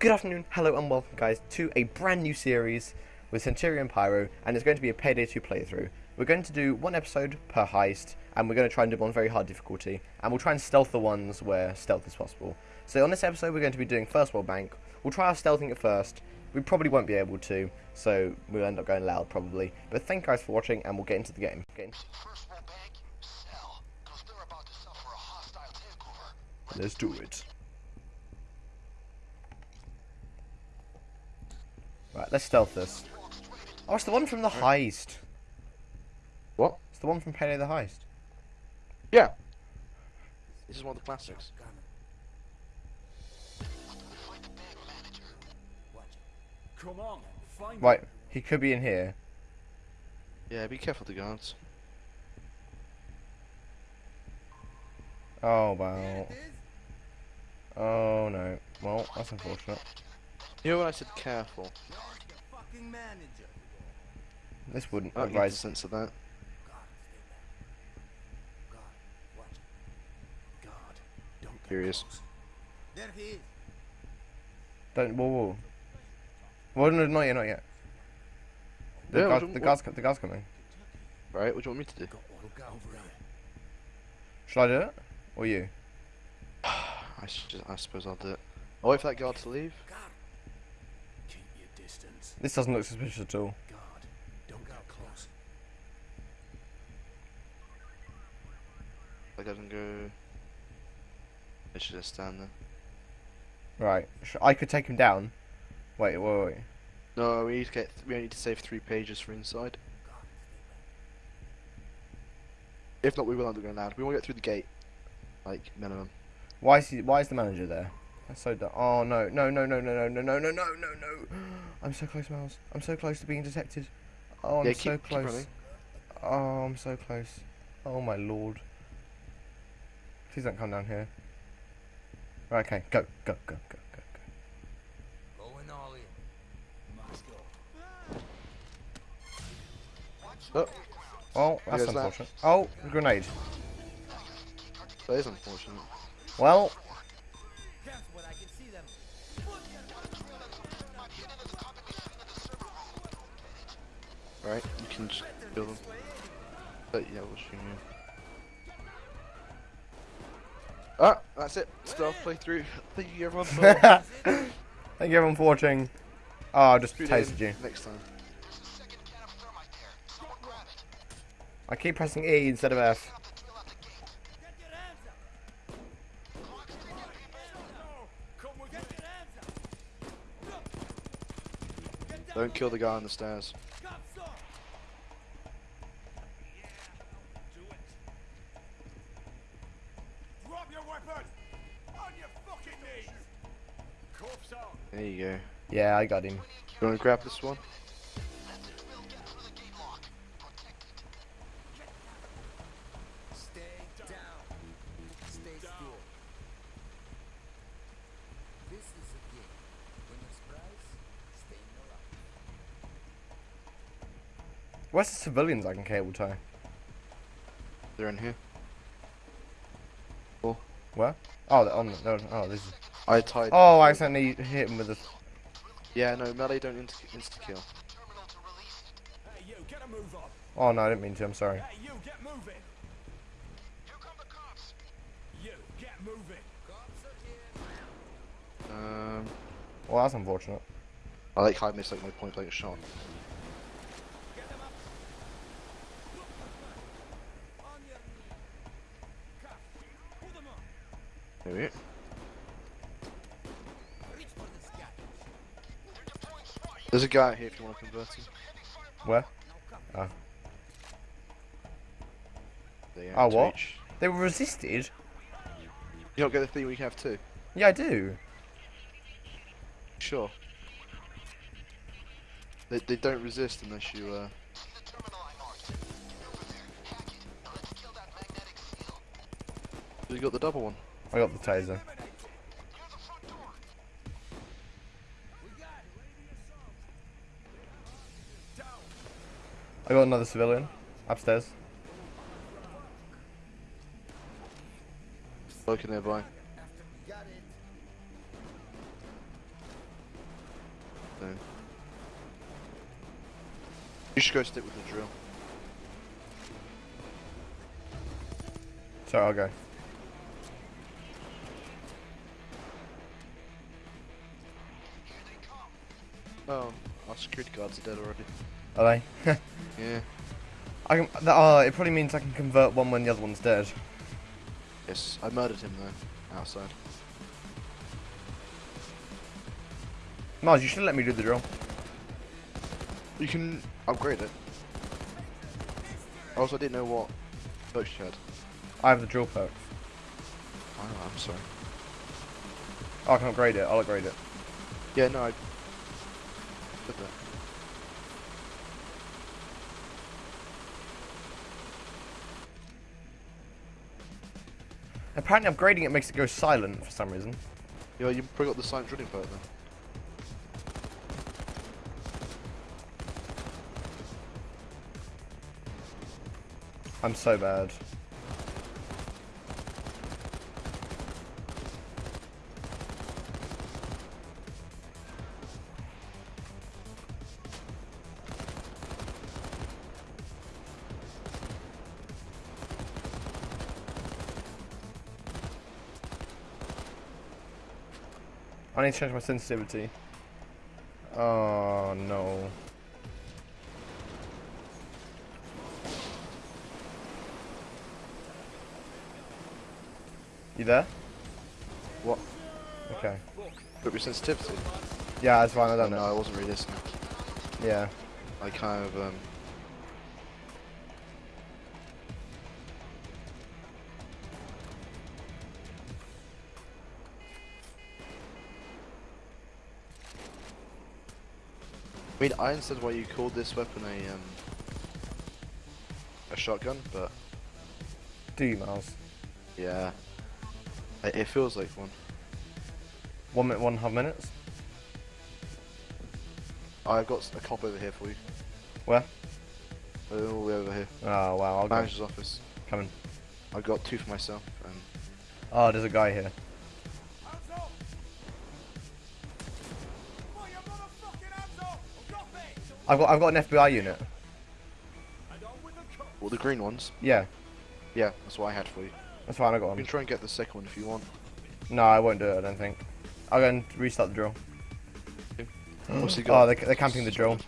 Good afternoon, hello and welcome guys to a brand new series with Centurion Pyro and it's going to be a Payday 2 playthrough. We're going to do one episode per heist and we're going to try and do one very hard difficulty and we'll try and stealth the ones where stealth is possible. So on this episode we're going to be doing First World Bank. We'll try our stealthing at first. We probably won't be able to, so we'll end up going loud probably. But thank you guys for watching and we'll get into the game. Get into First World Bank, sell, because they're about to suffer a hostile takeover. Let's do it. Right, let's stealth this. Walk straight into Oh, it's the one from the heist. What? It's the one from Payday the Heist. Yeah. This is one of the classics. find the. Come on, find Right, he could be in here. Yeah, be careful the guards. Oh, wow. Oh, no. Well, that's unfortunate. You know when I said careful? This wouldn't get advise. sense of that. God, watch. God, don't get Here he is. There he is. Don't. Whoa, whoa. Well, no, not yet, not yet. The, Yeah, guard, the guard's, the guard's coming. Right, what do you want me to do? Got one. Look out over there. Shall I do it? Or you? I, should, I suppose I'll do it. I'll wait for that guard to leave. God. Keep your distance. This doesn't look suspicious at all. God, don't get close. That guy doesn't go. I should just stand there. Right. I could take him down. Wait, wait, wait. No, we need to get. We need to save three pages for inside. If not, we will end up going loud. We want to get through the gate, like minimum. Why is he? Why is the manager there? That's so dumb. Oh no, no, no, no, no, no, no, no, no, no, no, no! I'm so close, Miles. I'm so close to being detected. Oh, I'm yeah, so keep, keep close. running. Oh, I'm so close. Oh my lord. Please don't come down here. Right, okay, go, go, go, go, go, go. Going all in. Must go. Oh, Oh, that's goes that. unfortunate. Oh, grenade. that is unfortunate. Well, Alright, you can just kill them. But yeah, we'll stream you. Ah, that's it. Stealth playthrough. Thank you everyone for Thank you everyone for watching. Oh, I just Tune tasted you. Next time. I keep pressing E instead of F. Don't kill the guy on the stairs. Yeah, I got him. You want to grab this one? Message will get through the gate lock. Protect it. Stay down. Stay still. This is a game. Winner's prize, staying alive. Where's the civilians I can cable tie? They're in here. Oh. Where? Oh, they're on the, no, oh, this is. I tied. Oh, I accidentally hit him with a. Yeah, no, melee don't insta-kill. Insta kill Oh no, I didn't mean to, I'm sorry. Hey, you, get moving. You, get moving. Um, well, that's unfortunate. I like how I missed like, my point blank shot. There we go. There's a guy here if you want to convert him. Where? Oh. Oh, what? each. They were resisted? You don't get the thing we have too. Yeah, I do. Sure. They, they don't resist unless you uh. See the terminal I marked. Get over there. Hack it. Now let's kill that magnetic seal. You got the double one. I got the taser. I got another civilian upstairs. Looking nearby. After we got it. thing. You should go stick with the drill. So I'll go. Oh, our security guards are dead already. Are they? Yeah. I can. That, oh, it probably means I can convert one when the other one's dead. Yes, I murdered him though, outside. Mars, you should let me do the drill. You can upgrade it. Also, I didn't know what perks you had. I have the drill perks. Oh, I'm sorry. Oh, I can upgrade it. I'll upgrade it. Yeah, no, I did that. Apparently, upgrading it makes it go silent for some reason. Yeah, you probably got the silent drilling perk then. I'm so bad. I need to change my sensitivity. Oh no. You there? What? Okay. But your sensitivity? Yeah, that's fine. I Oh, don't no, know. I wasn't really listening. Yeah. I kind of, um... I mean, I understand why you called this weapon a, um... A shotgun, but... Do you, Miles? Yeah. It, it feels like one. One minute, one and a half minutes. I've got a cop over here for you. Where? Uh, All the way over here. Oh wow, I'll go. Manager's office. Coming. I've got two for myself, and... Oh, there's a guy here. I've got, I've got an FBI unit. The! Well, the green ones. Yeah, Yeah, that's what I had for you. that's fine. I got one. You can try and get the second one if you want. No, I won't do it. I don't think. I'll go and restart the drill. What's he Oh, got? they're, they're camping the drill.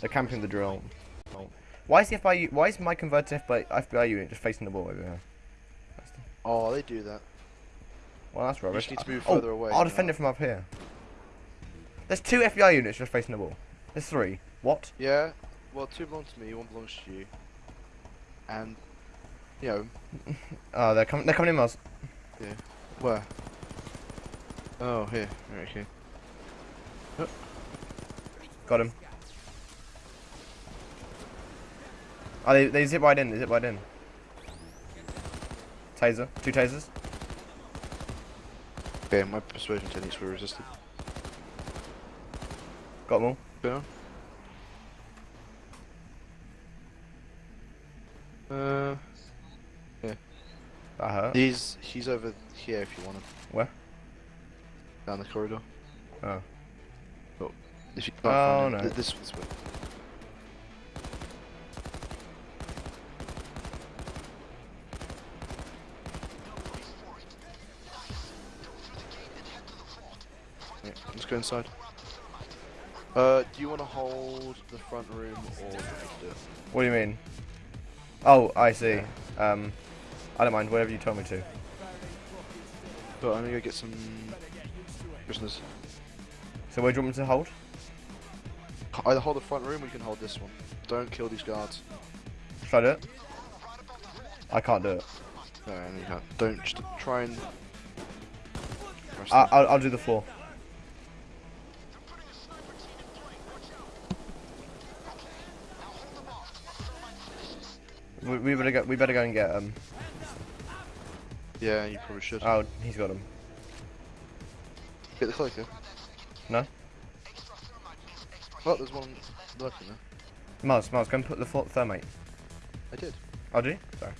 They're camping the drill. Oh. Why is the FBI? Why is my converted FBI, FBI unit just facing the wall over here? The- Oh, they do that. Well, that's rubbish. need to move oh, further away I'll defend that. it from up here. There's two FBI units just facing the wall. There's three. What? Yeah. Well, two belong to me, one belongs to you. And, you know, Oh, they're coming. They're coming in, Miles. Yeah. Where? Oh, here. Right, okay. Got him. Oh, they, they zip right in. They zip right in. Taser. Two tasers. Okay, my persuasion techniques were resisted. Got them all. Go on. Uh, That hurt. he's he's over here if you want him. Where? Down the corridor. Oh. But If you can't Oh, find him, no. th- this this way. Yeah, let's go inside. Uh, do you want to hold the front room or do you want me to do it? What do you mean? Oh, I see. Um, I don't mind. Whatever you tell me to. But I'm gonna go get some prisoners. So where do you want me to hold? Either hold the front room or you can hold this one. Don't kill these guards. Should I do it? I can't do it. No, no, you can't. Don't just try and. I. I'll, I'll do the floor. We, we better go. We better go and get him. Yeah, you probably should. Oh, he's got him. Get the cloaker. No. Oh, there's one lurking there. Mars, Mars, go and put the thermite. I did. Oh, do you? Sorry.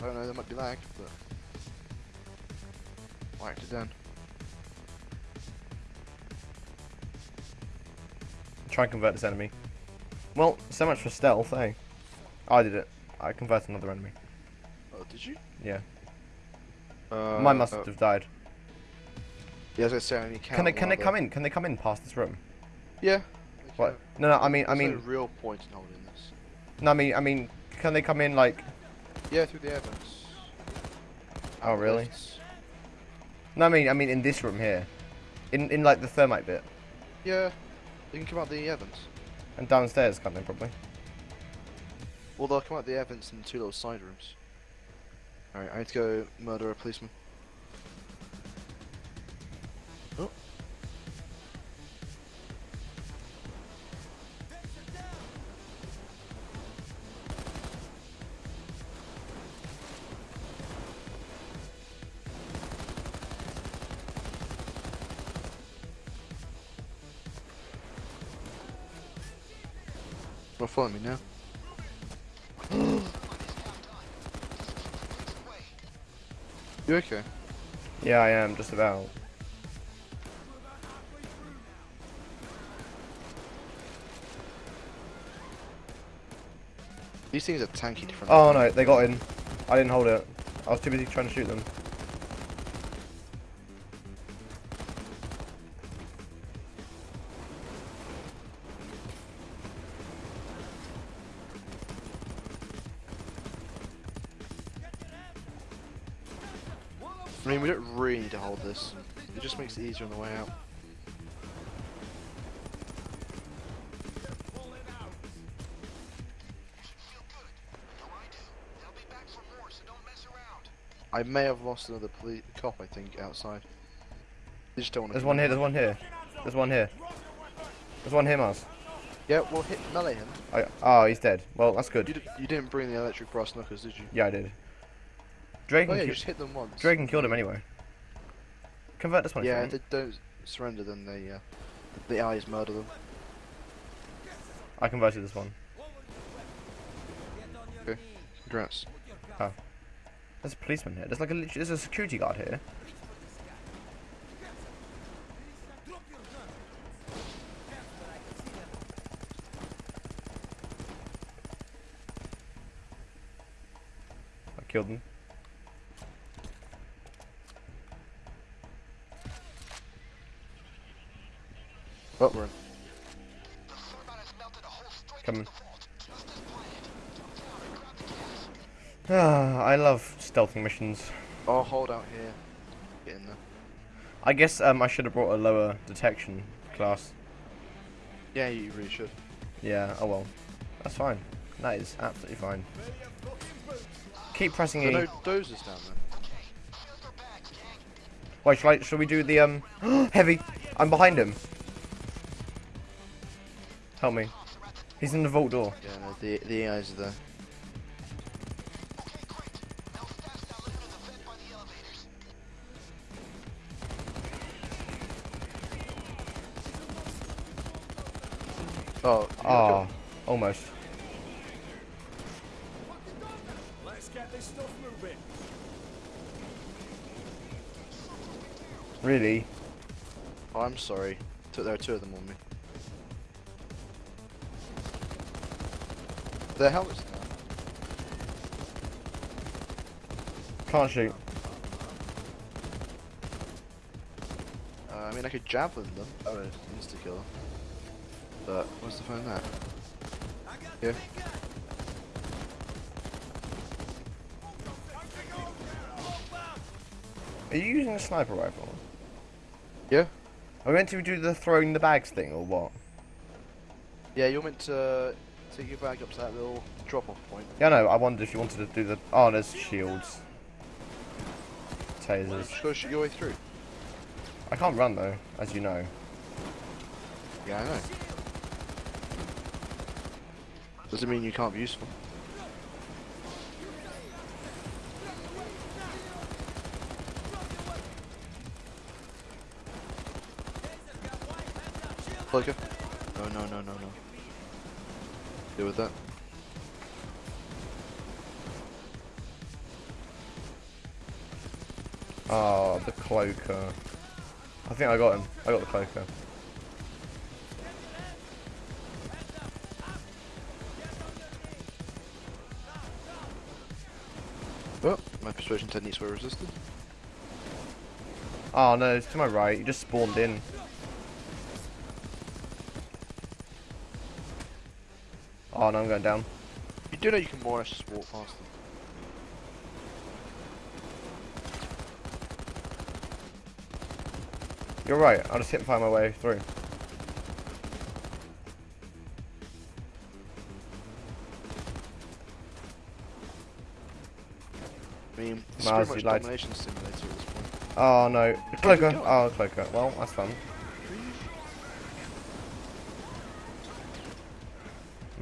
I don't know, there might be lag, but. Whacked it down. Try and convert this enemy. Well, so much for stealth, eh? I did it. I converted another enemy. Oh, did you? Yeah. Uh, Mine must uh, have died. Yeah, as I say, I Can they can they come in? Can they come in past this room? Yeah. What? No, no. I mean, I mean, no real point in holding this. no. I mean, I mean, can they come in like? Yeah, through the air vents. Oh, really? No, I mean, I mean, in this room here, in in like the thermite bit, Yeah, they can come out the air vents. and downstairs, can't they? Probably. Well, they'll come out the air vents in two little side rooms. Alright, I need to go murder a policeman. Oh. Well, follow me now. You okay? Yeah, I am just about. These things are tanky different. Oh no, they got in. I didn't hold it. I was too busy trying to shoot them. Just makes on the way out. They'll be back for more, so don't mess around. I may have lost another police cop, I think, outside. They just don't want to. There's one here. There's one here. There's one here. There's one here, Mars. Yeah, well, hit melee him. I, oh, he's dead. Well, that's You, good. d- you didn't bring the electric brass knuckles, did you? Yeah, I did. Dragan, Oh yeah, you just hit them once. Dragan killed him anyway. Convert this one. Yeah, they don't surrender, then they, uh, the eyes murder them. I converted this one. Okay, Congrats. There's a policeman here. There's like a there's a security guard here. I killed him. Oh, we're in. The thermite has melted a hole straight Coming. into the vault, just as planned. Jump down and grab the gas. Ah, I love stealthing missions. I'll hold out here. Get in there. I guess um, I should have brought a lower detection class. Yeah, you really should. Yeah, oh well. That's fine. That is absolutely fine. Keep pressing There E. no dozers down there. Filter bags, gang. Wait, shall, I, shall we do the, um... heavy! I'm behind him. Help me. He's in the vault door. Yeah, no, the the eyes are there. Okay, great. Now fast down into the vent by the elevators. Oh, Ah, almost. Let's get this stuff moving. Really? Oh, I'm sorry. T- There are two of them on me. Their helmets down. Can't shoot. Uh, I mean, I could javelin them. Oh, no, insta killer. But what's the fun in that? Yeah. Are you using a sniper rifle? Yeah. Are we meant to do the throwing the bags thing, or what? Yeah, you're meant to take your bag up to that little drop-off point. Yeah, no, I wondered if you wanted to do the... Oh, there's shields. Tasers. Just gotta shoot your way through. I can't run, though, as you know. Yeah, I know. Doesn't mean you can't be useful. Flicker. No, no, no, no, no deal with that. Ah, oh, the cloaker. I think I got him. I got the cloaker. Well, my persuasion techniques were resisted. Oh no, it's to my right. You just spawned in. Oh no, I'm going down. You do know you can more or less just walk past them. You're right. I'll just hit and find my way through. I mean, it's Miles, pretty you much lied. domination simulator at this point. Oh no, cloaker. Oh, cloaker. Well, that's fun.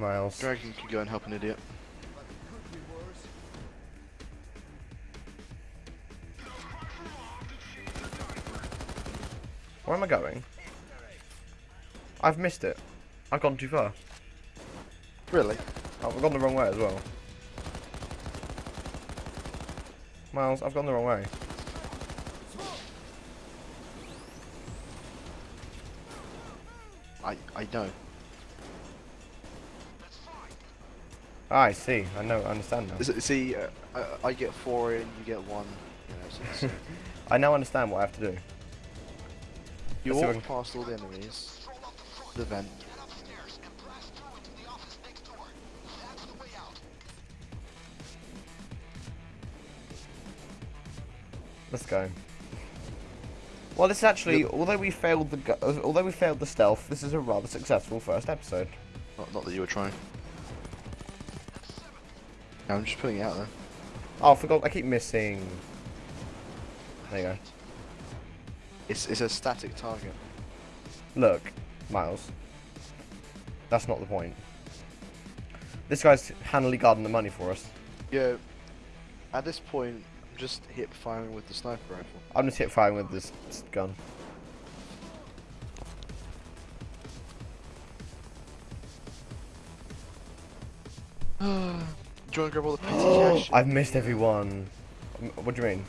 Miles. Dragan can go and help an idiot. Where am I going? I've missed it. I've gone too far. Really? Oh, I've gone the wrong way as well. Miles, I've gone the wrong way. I I know. Ah, I see. I know. I understand now. See, uh, I, I get four in, you get one. You know, so I now understand what I have to do. you Let's see if I walk past all the enemies, the vent. Get upstairs and blast through into the office next door. That's the way out. Let's go. Well, this is actually, although we failed the, although we failed the stealth, this is a rather successful first episode. Not, not that you were trying. No, I'm just putting it out there. Oh, I forgot. I keep missing. There you go. It's it's a static target. Look, Miles. That's not the point. This guy's handily guarding the money for us. Yeah. At this point, I'm just hip firing with the sniper rifle. I'm just hip firing with this s- gun. do you want to grab all the petty cash? I've missed everyone. What do you mean?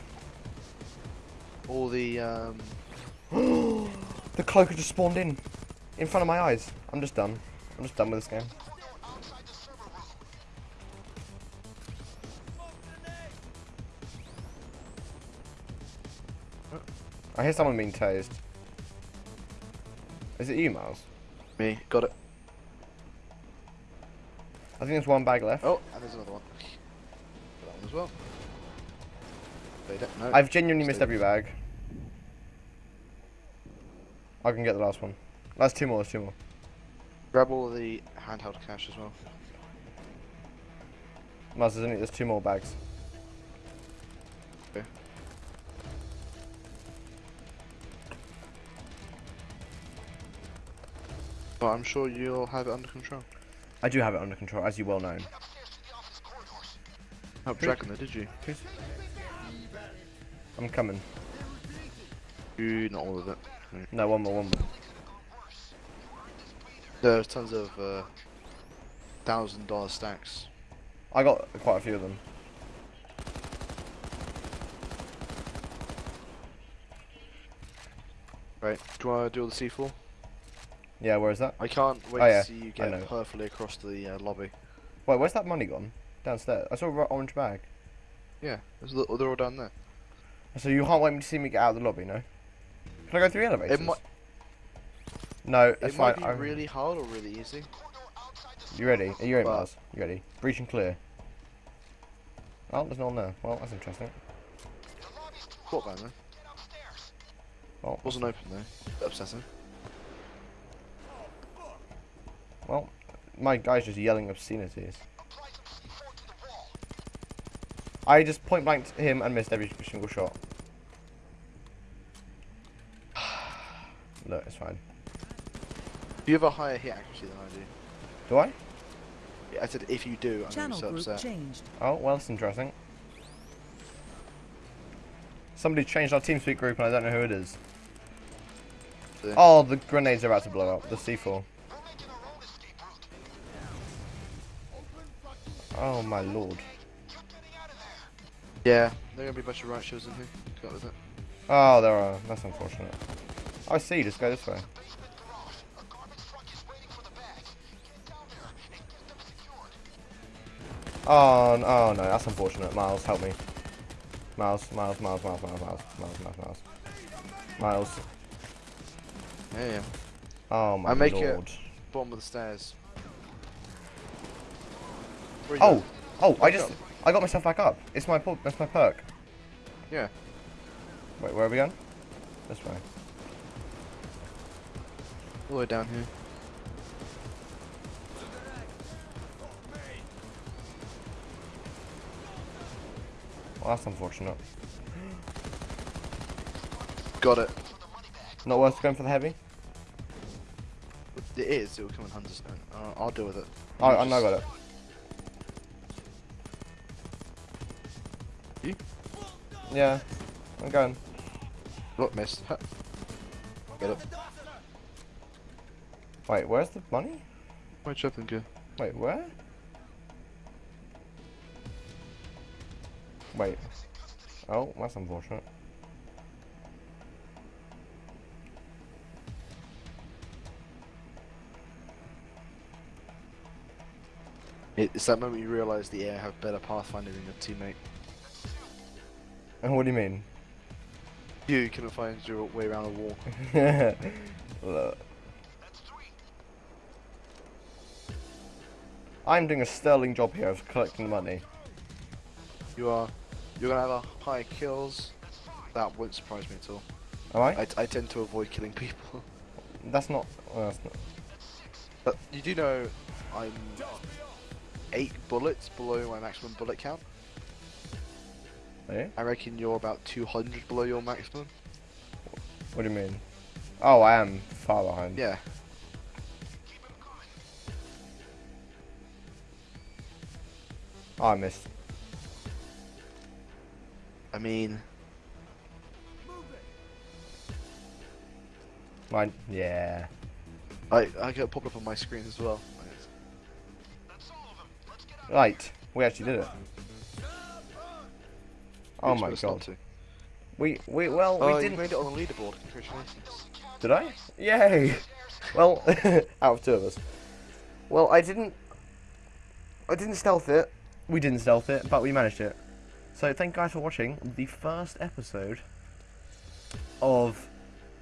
all the um. The cloaker just spawned in, in front of my eyes. I'm just done. I'm just done with this game. Outside the server room. I hear someone being tased. Is it you, Miles? Me, got it. I think there's one bag left. Oh, and there's another one. That one as well. They don't know. I've genuinely missed every bag. I can get the last one. That's two more. That's two more. Grab all the handheld cash as well. Miles, there's only there's two more bags. Okay. But I'm sure you'll have it under control. I do have it under control, as you well know. Get upstairs to the office corridors. Help Dragan there, did you? I'm coming. You, not all of it. No, one more, one more. There's tons of uh, thousand dollar stacks. I got quite a few of them. Right, do you want to do all the C4? Yeah, where is that? I can't wait Oh, yeah, to see you get perfectly across the uh, lobby. Wait, where's that money gone? Downstairs. I saw a ro- orange bag. Yeah, there's little, they're all down there. So you can't wait me to see me get out of the lobby, no? Can I go through the elevators? It No, that's it fine. might be I'm- really hard or really easy. You ready? Are you ready, Well- Mars? You ready? Breach and clear. Oh, there's no one there. Well, that's interesting. What man though? Well, Wasn't open though. Upsetting. Well, my guy's just yelling obscenities. Apply some C4 to the wall. I just point blanked him and missed every single shot. Look, it's fine. You have a higher hit accuracy than I do. Do I? Yeah, I said if you do, I'm going to Channel be so upset. changed. Oh, well, that's interesting. Somebody changed our TeamSpeak group and I don't know who it is. Yeah. Oh, the grenades are about to blow up. The C4. Oh my lord. Keep getting out of there. Yeah, there are going to be a bunch of right shows in here. Cut with it. Oh, there are. That's unfortunate. I see. Just go this way. Basement garage. A garbage truck is waiting for the bags. Get down there and get them secured. Oh, n- oh no, that's unfortunate. Miles, help me. Miles, Miles, Miles, Miles, Miles, Miles, Miles, Miles, Miles. Miles. Yeah, yeah. Oh my I make it- lord. Bottom of the stairs. Oh, oh, I just, up. I got myself back up. It's my, that's my perk. Yeah. Wait, where are we going? This way. All the way down here. Well, that's unfortunate. Got it. Not worth going for the heavy? It is. It will come in Hunterstone. Uh, I'll deal with it. Oh, I know I just- got it. Yeah, I'm going. Look, missed. Get it. Wait, where's the money? Where'd Chaplin go? Wait, where? Wait. Oh, that's unfortunate. It's that moment you realise the air have better pathfinding than your teammate. And what do you mean? You couldn't find your way around a wall. Look. I'm doing a sterling job here of collecting money. You are. You're gonna have a high kills. That won't surprise me at all. Am I? I, I tend to avoid killing people. That's not. Well, that's not. But you do know I'm eight bullets below my maximum bullet count. Eh? I reckon you're about 200 below your maximum. What do you mean? Oh, I am far behind. Yeah. Oh, I missed. I mean, Mine. Yeah. I I get popped up on my screen as well. Right. We actually did it. Oh my god. to. We we well Oh, we didn't. made it on the leaderboard. Congratulations. Did I? Yay! Well, out of two of us. Well, I didn't. I didn't stealth it. We didn't stealth it, but we managed it. So thank you guys for watching the first episode of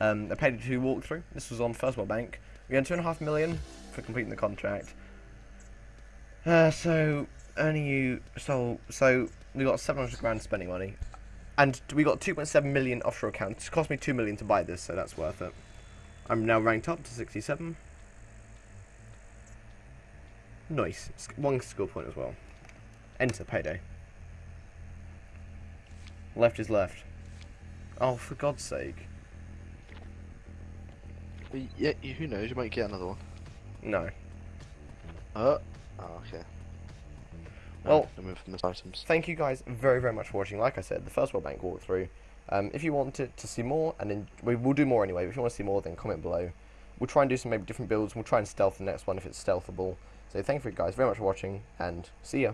um, a Payday 2 walkthrough. This was on First World Bank. We earned two and a half million for completing the contract. Uh, so earning you so so we got 700 grand spending money, and we got 2.7 million offshore accounts. It cost me 2 million to buy this, so that's worth it. I'm now ranked up to 67. Nice. One skill point as well. Enter payday. Left is left. Oh, for God's sake. Yeah, who knows? You might get another one. No. Uh. Oh, okay. Well- no move from the items. Thank you guys very, very much for watching. Like I said, the first World Bank walkthrough. Um, if you want to, to see more, and then we will do more anyway. But if you want to see more, then comment below. We'll try and do some maybe different builds. We'll try and stealth the next one if it's stealthable. So thank you guys very much for watching, and see ya.